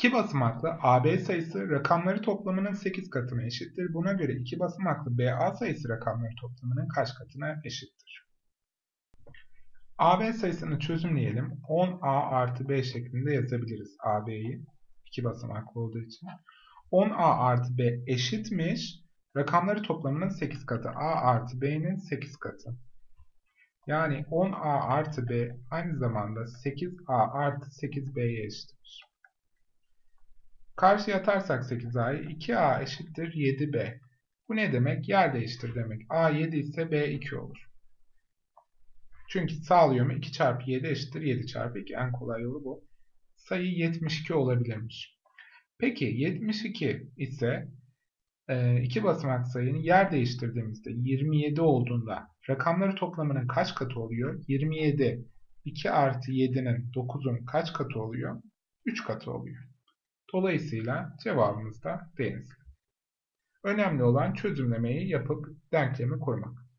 İki basamaklı AB sayısı rakamları toplamının 8 katına eşittir. Buna göre iki basamaklı BA sayısı rakamları toplamının kaç katına eşittir? AB sayısını çözümleyelim. 10A artı B şeklinde yazabiliriz AB'yi. iki basamaklı olduğu için. 10A artı B eşitmiş. Rakamları toplamının 8 katı. A artı B'nin 8 katı. Yani 10A artı B aynı zamanda 8A artı 8B'ye eşittir. Karşıya atarsak 8A'yı 2A eşittir 7B. Bu ne demek? Yer değiştir demek. A 7 ise B 2 olur. Çünkü sağlıyor 2 çarpı 7 eşittir 7 çarpı 2. En kolay yolu bu. Sayı 72 olabilirmiş. Peki 72 ise e, iki basamak sayının yer değiştirdiğimizde 27 olduğunda rakamları toplamının kaç katı oluyor? 27 2 artı 7'nin 9'un kaç katı oluyor? 3 katı oluyor. Dolayısıyla cevabımız da denizli. Önemli olan çözümlemeyi yapıp denklemi kurmak.